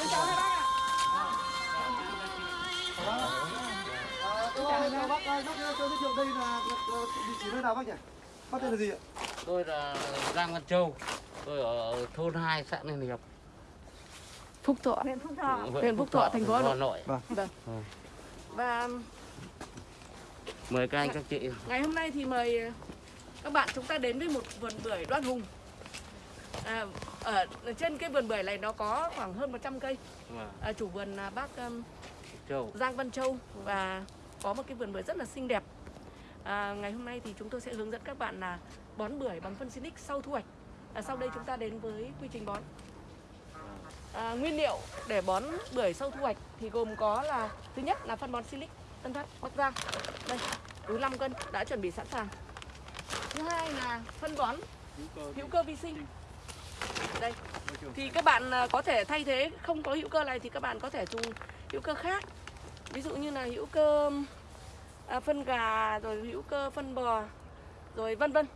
Em chào hai bác ạ. À, tôi chào bác ơi, bác cho giới thiệu đây là địa chỉ nơi nào bác nhỉ? Bác tên là gì ạ? Tôi là Giang Văn Châu. Tôi ở thôn 2 xã Ninh Hiệp. Phúc Thọ. Huyện Phúc Thọ. Huyện Phúc Thọ, thành phố Hà Nội. Vâng. Vâng. Và Mời các anh các chị. ngày hôm nay thì mời các bạn chúng ta đến với một vườn bưởi Đoan Hùng. À, ở trên cái vườn bưởi này nó có khoảng hơn 100 cây. Vâng, À, chủ vườn là bác um, Châu. Giang Văn Châu và có một cái vườn bưởi rất là xinh đẹp. À, ngày hôm nay thì chúng tôi sẽ hướng dẫn các bạn là bón bưởi bằng phân Sinic sau thu hoạch. À, sau đây chúng ta đến với quy trình bón. À, nguyên liệu để bón bưởi sau thu hoạch thì gồm có là thứ nhất là phân bón Silic Tân Phát Bắc Giang. Đây, túi 5 cân đã chuẩn bị sẵn sàng. Thứ hai là phân bón hữu cơ vi sinh. Đây. Thì các bạn à, có thể thay thế không có hữu cơ này thì các bạn có thể dùng hữu cơ khác. Ví dụ như là hữu cơ à, phân gà rồi hữu cơ phân bò rồi vân vân.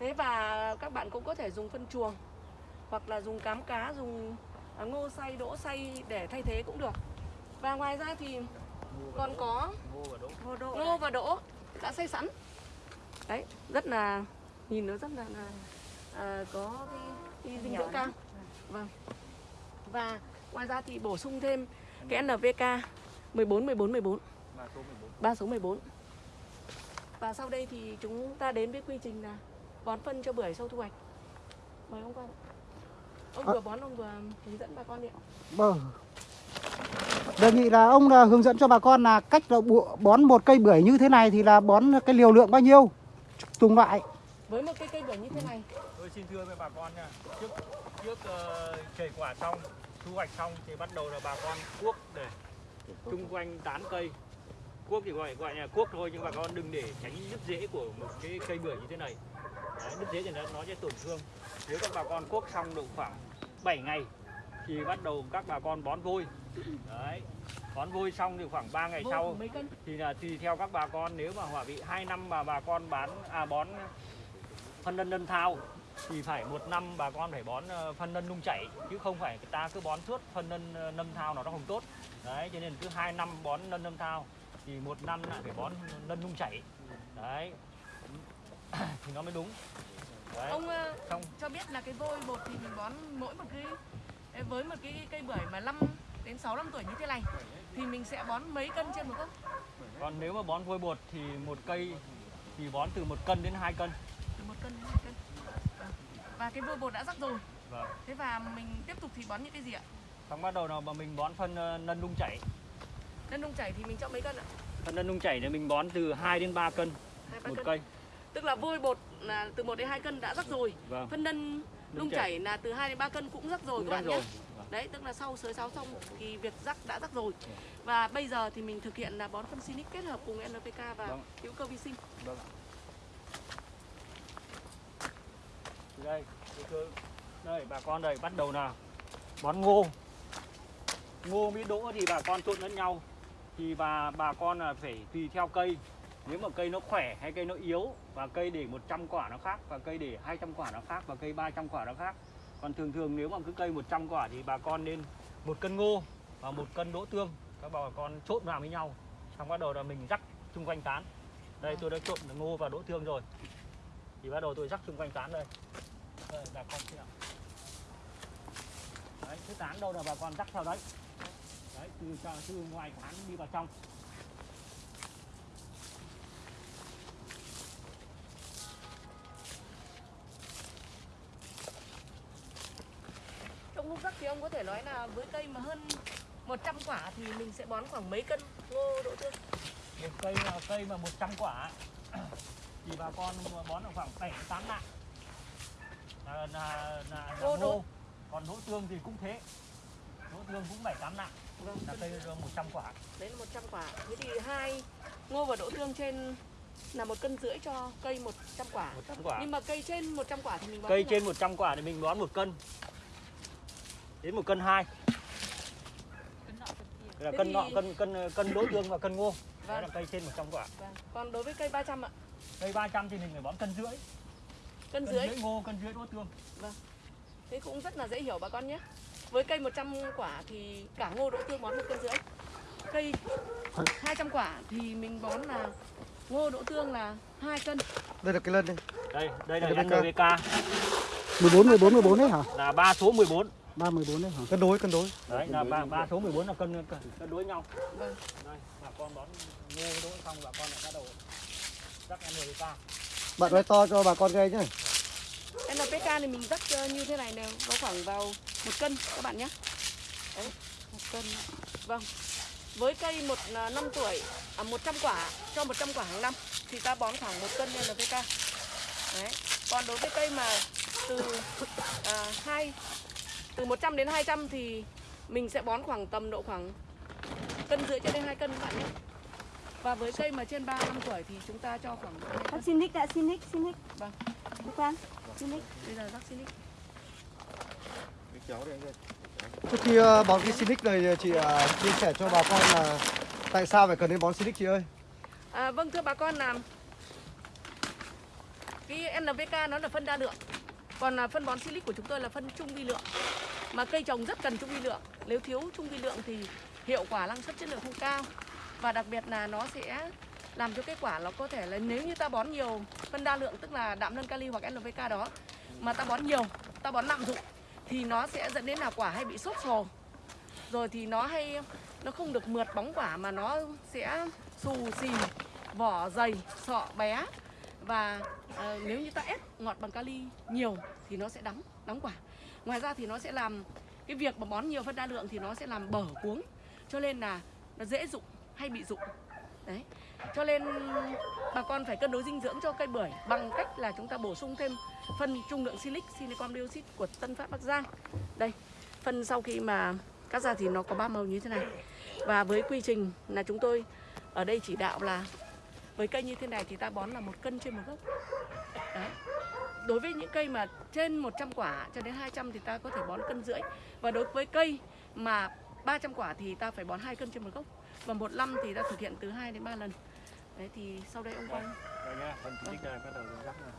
Thế và các bạn cũng có thể dùng phân chuồng hoặc là dùng cám cá dùng à, ngô xay đỗ xay để thay thế cũng được. Và ngoài ra thì còn có ngô và đỗ đã xay sẵn. Đấy rất là nhìn nó rất là, là à, có cái, cái dinh dưỡng cao vâng và ngoài ra thì bổ sung thêm cái NPK 14 14 14 ba số 14 và sau đây thì chúng ta đến với quy trình là bón phân cho bưởi sau thu hoạch mời ông quan ông À. vừa bón ông vừa hướng dẫn bà con đi ạ Vâng. Đề nghị là ông là hướng dẫn cho bà con là cách là bón một cây bưởi như thế này thì là bón cái liều lượng bao nhiêu? Từng loại. với một cây cây bưởi như thế này Tôi xin thưa với bà con nha, trước trước uh, chảy quả xong, thu hoạch xong thì bắt đầu là bà con cuốc để xung quanh tán cây. Cuốc thì gọi gọi là cuốc thôi nhưng bà con đừng để tránh đứt rễ của một cái cây bưởi như thế này. Đấy, đứt rễ thì nó, nó sẽ tổn thương. Nếu các bà con cuốc xong độ khoảng 7 ngày thì bắt đầu các bà con bón vôi. Đấy. Bón vôi xong thì khoảng 3 ngày sau thì là tùy theo các bà con nếu mà hỏa vị 2 năm mà bà con bán à bón phân nân nân thao thì phải một năm bà con phải bón ờ, phân nân nung chảy chứ không phải người ta cứ bón suốt phân nân ờ, nâm thao nó không tốt. Đấy cho nên cứ hai năm bón nân nâm thao thì một năm lại phải bón nân nung chảy. Đấy. Thì nó mới đúng. Đấy. Ông ờ, xong cho biết là cái vôi bột thì mình bón mỗi một cái với một cái cây bưởi mà 5 đến 6 năm tuổi như thế này thì mình sẽ bón mấy cân trên một gốc còn nếu mà bón vôi bột thì một cây thì bón từ một cân đến hai cân. Từ một cân đến hai cân. Và cái vôi bột đã rắc rồi vâng thế và mình tiếp tục thì bón những cái gì ạ xong bắt đầu là mà mình bón phân ờ, nân nung chảy Nân nung chảy thì mình cho mấy cân ạ? phân nân nung chảy thì mình bón từ 2 đến 3 cân Hai ba một cân. cây Tức là vôi bột là từ 1 đến 2 cân đã rắc rồi. vâng Phân nân nung chảy. chảy là từ 2 đến 3 cân cũng rắc rồi cũng các bạn nhé. rồi Vâng. Đấy, tức là sau sới sáo xong thì việc rắc đã rắc rồi. Và bây giờ thì mình thực hiện là bón phân Sinic kết hợp cùng NPK và Vâng. hữu cơ vi sinh. Vâng đây, đây, bà con đây bắt đầu nào bón ngô. Ngô với đỗ thì bà con trộn lẫn nhau. Thì bà bà con là phải tùy theo cây. Nếu mà cây nó khỏe hay cây nó yếu và cây để 100 quả nó khác và cây để 200 quả nó khác và cây 300 quả nó khác. Còn thường thường nếu mà cứ cây 100 quả thì bà con nên một cân ngô và một cân đỗ tương các bà con trộn vào với nhau. Xong bắt đầu là mình rắc xung quanh tán. Đây tôi đã trộn ngô và đỗ tương rồi. Thì bắt đầu tôi rắc xung quanh tán đây. Đây bà con xem. Đấy, cái tán đâu là bà con rắc theo đấy. Đấy, từ từ ngoài tán đi vào trong. Trong lúc rắc thì ông có thể nói là với cây mà hơn 100 quả thì mình sẽ bón khoảng mấy cân ngô đỗ tương? Một cây là cây mà 100 quả thì bà con bón được khoảng 7 8 nặng. Là là là, là Ngô. Còn đỗ tương thì cũng thế. Đỗ tương cũng 7 8 nặng. Vâng, Là cây 100 quả. đấy là 100 quả. Thế thì hai ngô và đỗ tương trên là một cân rưỡi cho cây 100 quả. 100 quả. Nhưng mà cây trên 100 quả thì mình bón Cây trên 100 quả thì mình bón một cân. Đến một cân hai là Thế cân thì- nọ cân cân cân đỗ tương và cân ngô. Vâng. là cây trên 100 quả. Vâng. Còn đối với cây 300 ạ, Cây 300 thì mình phải bón cân rưỡi. cân Cân dưới rưỡi ngô, cân rưỡi đỗ tương. thế cũng rất là dễ hiểu bà con nhé. với cây 100 quả thì cả ngô đỗ tương bón một cân rưỡi cây 200 quả thì mình bón là ngô đỗ tương là 2 cân Đây là cái lân đây. đây đây là NPK. NPK 14 14 14 đấy hả? là ba số 14 3 14 đấy hả? Cân đối cân đối. đấy là ba ba số 14 là cân cân, cân đối nhau Vâng. đây bà con bón ngô đỗ xong bà con lại bắt đầu bạn nói to cho bà con nghe nhé. NPK thì mình rắc ờ, như thế này này có khoảng vào một cân các bạn nhé đấy một cân vâng. Với cây một ờ, năm tuổi à, 100 quả cho 100 quả hàng năm thì ta bón khoảng một cân NPK đấy. Còn đối với cây mà từ à, 2 từ 100 đến 200 thì mình sẽ bón khoảng tầm độ khoảng cân rưỡi cho đến 2 cân các bạn nhé và với cây mà trên 3 năm tuổi thì chúng ta cho khoảng. Bác xin nick đã xin nick xin nick. Vâng. Bác Quang, xin nick. bây giờ rắc Silic Trước khi ờ, bón cái Sinic này chị ờ, chia sẻ cho bà con là tại sao phải cần đến bón Sinic chị ơi? À, vâng thưa bà con là cái NPK nó là phân đa lượng còn là phân bón silic của chúng tôi là phân trung vi lượng mà cây trồng rất cần trung vi lượng nếu thiếu trung vi lượng thì hiệu quả năng suất chất lượng không cao và đặc biệt là nó sẽ làm cho kết quả nó có thể là nếu như ta bón nhiều phân đa lượng tức là đạm nâng kali hoặc NPK đó mà ta bón nhiều ta bón nặng dụng thì nó sẽ dẫn đến là quả hay bị sốt sồ. Rồi thì nó hay nó không được mượt bóng quả mà nó sẽ xù xì vỏ dày sọ bé. Và ờ, nếu như ta ép ngọt bằng kali nhiều thì nó sẽ đắng đắng quả. Ngoài ra thì nó sẽ làm cái việc mà bón nhiều phân đa lượng thì nó sẽ làm bở cuống. Cho nên là nó dễ dụng hay bị rụng. Đấy, cho nên bà con phải cân đối dinh dưỡng cho cây bưởi bằng cách là chúng ta bổ sung thêm phân trung lượng silic, silicon dioxide của Tân Phát Bắc Giang. Đây, phân sau khi mà cắt ra thì nó có ba màu như thế này. Và với quy trình là chúng tôi ở đây chỉ đạo là với cây như thế này thì ta bón là một cân trên một gốc. Đấy. đối với những cây mà trên 100 quả cho đến 200 thì ta có thể bón cân rưỡi. Và đối với cây mà 300 quả thì ta phải bón 2 cân trên một gốc. Và một năm thì ta thực hiện từ 2 đến 3 lần. Đấy thì sau đây ông phần bắt đầu rắc này.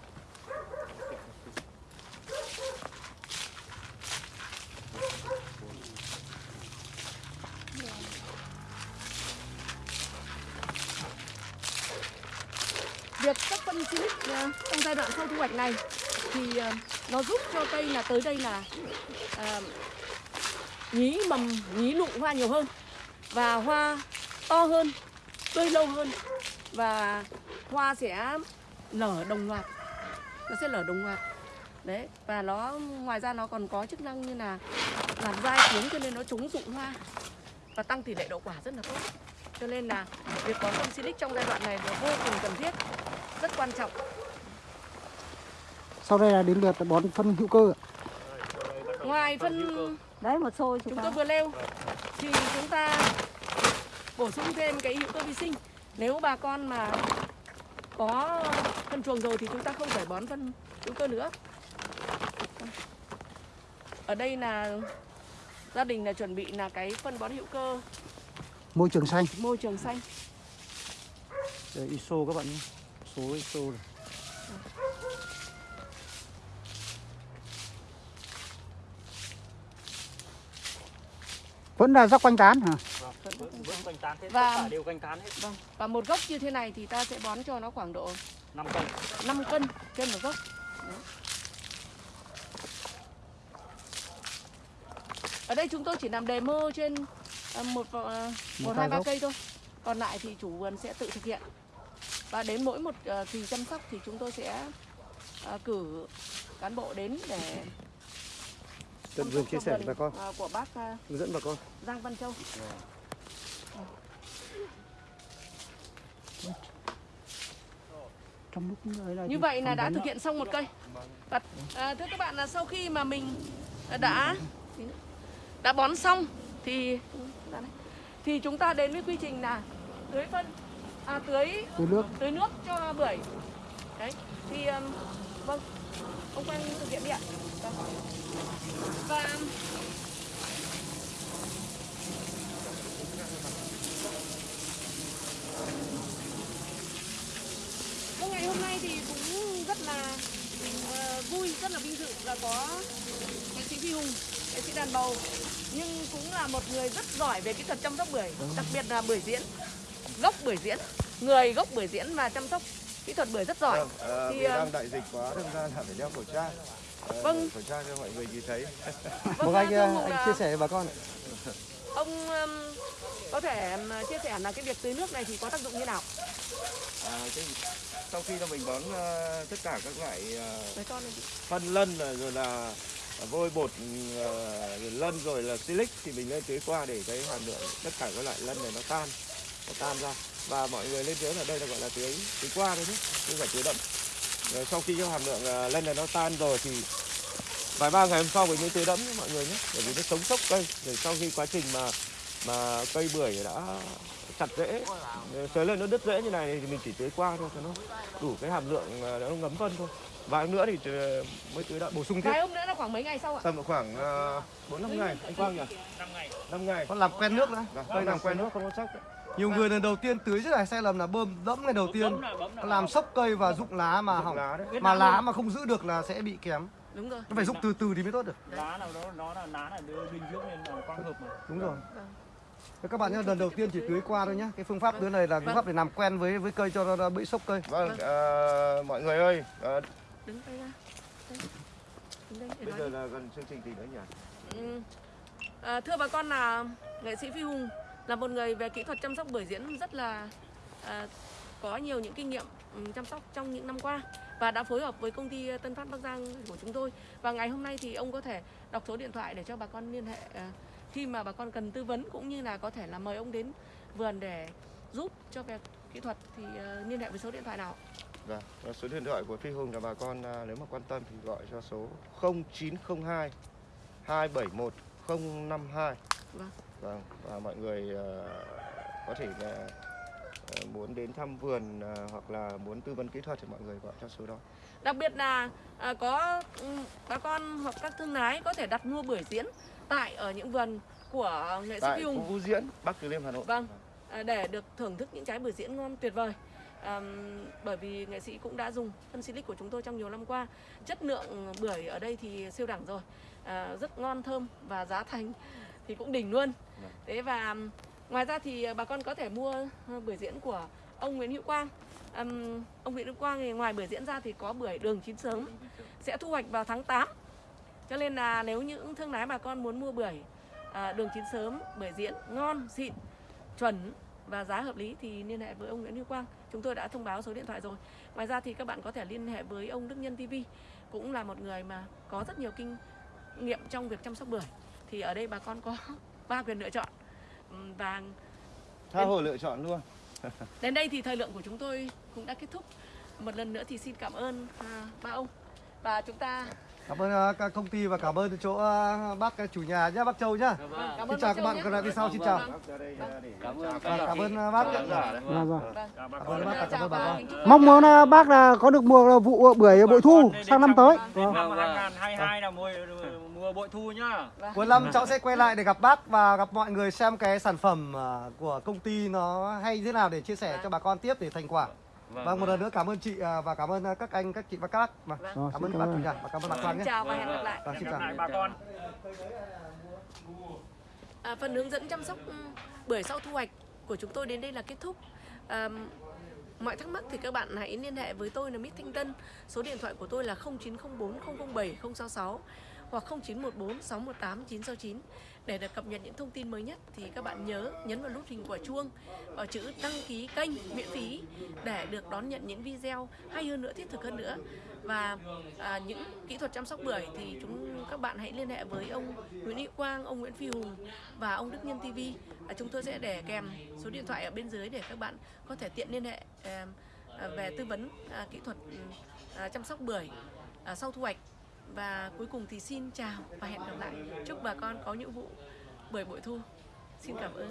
Việc các phân silic ờ, trong giai đoạn sau thu hoạch này thì ờ, nó giúp cho cây là tới đây là ờ, nhí mầm nhí nụ hoa nhiều hơn và hoa to hơn tươi lâu hơn và hoa sẽ nở đồng loạt nó sẽ nở đồng loạt. Đấy và nó ngoài ra nó còn có chức năng như là làm dai cuống cho nên nó chống rụng hoa và tăng tỷ lệ đậu quả rất là tốt. Cho nên là việc có phân silic trong giai đoạn này là vô cùng cần thiết rất quan trọng. Sau đây là đến lượt bón phân hữu cơ. ngoài phân Đấy một xôi chúng chúng tôi ta. vừa nêu thì chúng ta bổ sung thêm cái hữu cơ vi sinh nếu bà con mà có phân chuồng rồi thì chúng ta không phải bón phân hữu cơ nữa ở đây là gia đình là chuẩn bị là cái phân bón hữu cơ Môi trường xanh. môi trường xanh Đây, ISO các bạn nhé. Số ISO này. Vẫn là rắc quanh tán hả? Vâng, vẫn vẫn quanh tán hết Và- tất cả đều quanh tán hết. vâng và một gốc như thế này thì ta sẽ bón cho nó khoảng độ 5 cân. 5 cân trên một gốc. Đấy. ở đây chúng tôi chỉ làm demo trên à, một ờ, một Một hai ba cây thôi. Còn lại thì chủ vườn sẽ tự thực hiện. Và đến mỗi một ờ, kỳ chăm sóc thì chúng tôi sẽ cử cán bộ đến để Tận vườn chia sẻ với bà con. ờ, của bác ờ, Hướng dẫn bà con. Giang Văn Châu Trong lúc là Như vậy là đã thực hiện xong một cây. Và à, thưa các bạn là sau khi mà mình đã đã bón xong thì thì chúng ta đến với quy trình là tưới phân à, tưới Tưới nước. tưới nước cho bưởi. Đấy. Thì um, vâng. Ông Quang thực hiện đi ạ. Vâng. Và Vâng, ngày hôm nay thì cũng rất là ờ, vui, rất là vinh dự là có nghệ sĩ Phi Hùng, nghệ sĩ sĩ đàn bầu nhưng cũng là một người rất giỏi về kỹ thuật chăm sóc bưởi, đặc biệt là bưởi diễn, gốc bưởi diễn, người gốc bưởi diễn và chăm sóc kỹ thuật bưởi rất giỏi. Vâng, ờ, Thì, vì ờ, đang đại dịch quá, đâm ra là phải đeo khẩu trang. Ờ, Vâng. Khẩu trang cho mọi người nhìn thấy. Vâng anh, ông anh là chia sẻ với bà con. Ông um, có thể chia sẻ là cái việc tưới nước này thì có tác dụng như nào? À, cái, sau khi là mình bón ờ, tất cả các loại chị. phân lân là- rồi là vôi bột rồi lân rồi là silic thì mình lên tưới qua để cái hàm lượng tất cả các loại lân này nó tan nó tan ra và mọi người lên tưới ở đây là gọi là tưới tưới qua thôi chứ không phải tưới đậm rồi sau khi cái hàm lượng ờ, lân này nó tan rồi thì vài ba ngày hôm sau mình mới tưới đẫm cho mọi người nhé bởi vì nó sống sốc cây. Rồi sau khi quá trình mà mà cây bưởi đã chặt rễ sới lên nó đứt rễ như này thì mình chỉ tưới qua thôi cho nó đủ cái hàm lượng ờ, nó ngấm phân thôi. Vài hôm nữa thì ờ, mới tưới đậm bổ sung tiếp. Vài hôm nữa là khoảng mấy ngày sau ạ? tầm khoảng bốn năm ngày. anh Quang nhỉ? 5 ngày. năm ngày. Con làm quen nước nữa. Vâng, cây làm quen nước không có sốc đấy. Nhiều người lần đầu tiên tưới rất là sai lầm là bơm đẫm ngày đầu tiên Bấm lại, bấm lại. làm sốc cây và rụng lá mà hỏng. lá đấy. Mà lá mà không giữ được là sẽ bị kém. Đúng rồi. Nó phải rụng từ từ thì mới tốt được. Lá nào đó nó là lá là đưa dinh dưỡng nên là quang hợp mà. Đúng rồi. Vâng. Thế các bạn nhé, lần đầu tiên chỉ tưới qua thôi nhé. Cái phương pháp tưới này là phương pháp để làm quen với với cây cho nó, bị sốc cây. vâng ờ, mọi người ơi ờ, Đứng đây ra. Đây. Đứng đây để bây giờ đi. là gần chương trình gì nữa nhỉ Ừ. À, thưa bà con là nghệ sĩ Phi Hùng là một người về kỹ thuật chăm sóc bưởi diễn rất là à, có nhiều những kinh nghiệm chăm sóc trong những năm qua và đã phối hợp với công ty Tân Phát Bắc Giang của chúng tôi và ngày hôm nay thì ông có thể đọc số điện thoại để cho bà con liên hệ à, khi mà bà con cần tư vấn cũng như là có thể là mời ông đến vườn để giúp cho việc kỹ thuật thì à, liên hệ với số điện thoại nào Vâng, và số điện thoại của Phi Hùng là bà con à, nếu mà quan tâm thì gọi cho số 0902 271 052. Vâng. Vâng, và mọi người à, có thể là à, muốn đến thăm vườn à, hoặc là muốn tư vấn kỹ thuật thì mọi người gọi cho số đó. Đặc biệt là có ừ, bà con hoặc các thương lái có thể đặt mua bưởi diễn tại ở những vườn của nghệ sĩ Tại Hùng Vũ Diễn, Bắc Từ Liêm, Hà Nội. Vâng, để được thưởng thức những trái bưởi diễn ngon tuyệt vời. À, bởi vì nghệ sĩ cũng đã dùng phân silic của chúng tôi trong nhiều năm qua. Chất lượng bưởi ở đây thì siêu đẳng rồi, à, rất ngon thơm và giá thành thì cũng đỉnh luôn. Vâng. Thế và ngoài ra thì bà con có thể mua ờ, bưởi diễn của ông Nguyễn Hữu Quang. Ừm, ông Nguyễn Hữu Quang thì ngoài bưởi diễn ra thì có bưởi đường chín sớm sẽ thu hoạch vào tháng 8 cho nên là nếu những thương lái bà con muốn mua bưởi à, đường chín sớm bưởi diễn ngon xịn chuẩn và giá hợp lý thì liên hệ với ông Nguyễn Hữu Quang chúng tôi đã thông báo số điện thoại rồi ngoài ra thì các bạn có thể liên hệ với ông Đức Nhân TV cũng là một người mà có rất nhiều kinh nghiệm trong việc chăm sóc bưởi thì ở đây bà con có ba quyền lựa chọn Ừm, và Tha hồ lựa chọn luôn. Đến đây thì thời lượng của chúng tôi cũng đã kết thúc. Một lần nữa thì xin cảm ơn à, ba ông và chúng ta Cảm ơn à, các công ty và cảm ơn chỗ à, bác à, chủ nhà nhé, bác Châu nhá. Vâng. cảm Xin ơn chào các bạn còn lại đi sau xin chào. Vâng. À, để Cảm ơn cảm ơn bác. Vâng, Cảm ơn bác, cảm ơn bà Mong muốn bác là có được mùa vụ bưởi bội thu sang năm tới. Vâng. Năm Vâng, vâng. 2022 là mùa mùa bội thu nhá. Cuối năm cháu sẽ quay lại để gặp bác và gặp mọi người xem cái sản phẩm à, của công ty nó hay thế nào để chia sẻ cho bà con tiếp để thành quả. Vâng, một lần nữa cảm ơn chị à, và cảm ơn các anh, các chị và các bác. Vâng. Vâng. Cảm ơn cảm chủ nhà và cảm ơn bà Xin nhé. chào và hẹn gặp lại. Vâng, xin chào. bà con. À, phần hướng dẫn chăm sóc ừ, bưởi sau thu hoạch của chúng tôi đến đây là kết thúc. À, mọi thắc mắc thì các bạn hãy liên hệ với tôi là Mít Thanh Tân. Số điện thoại của tôi là 0904 007 066 hoặc 0914 618 969 để được cập nhật những thông tin mới nhất thì các bạn nhớ nhấn vào nút hình quả chuông vào chữ đăng ký kênh miễn phí để được đón nhận những video hay hơn nữa thiết thực hơn nữa và à, những kỹ thuật chăm sóc bưởi thì chúng các bạn hãy liên hệ với ông Nguyễn Hữu Quang, ông Nguyễn Phi Hùng và ông Đức Nhân TV. À, chúng tôi sẽ để kèm số điện thoại ở bên dưới để các bạn có thể tiện liên hệ à, à về tư vấn à, kỹ thuật ừ, à, chăm sóc bưởi à, sau thu hoạch. Và cuối cùng thì xin chào và hẹn gặp lại. Chúc bà con có những vụ bưởi bội thu. Xin cảm ơn.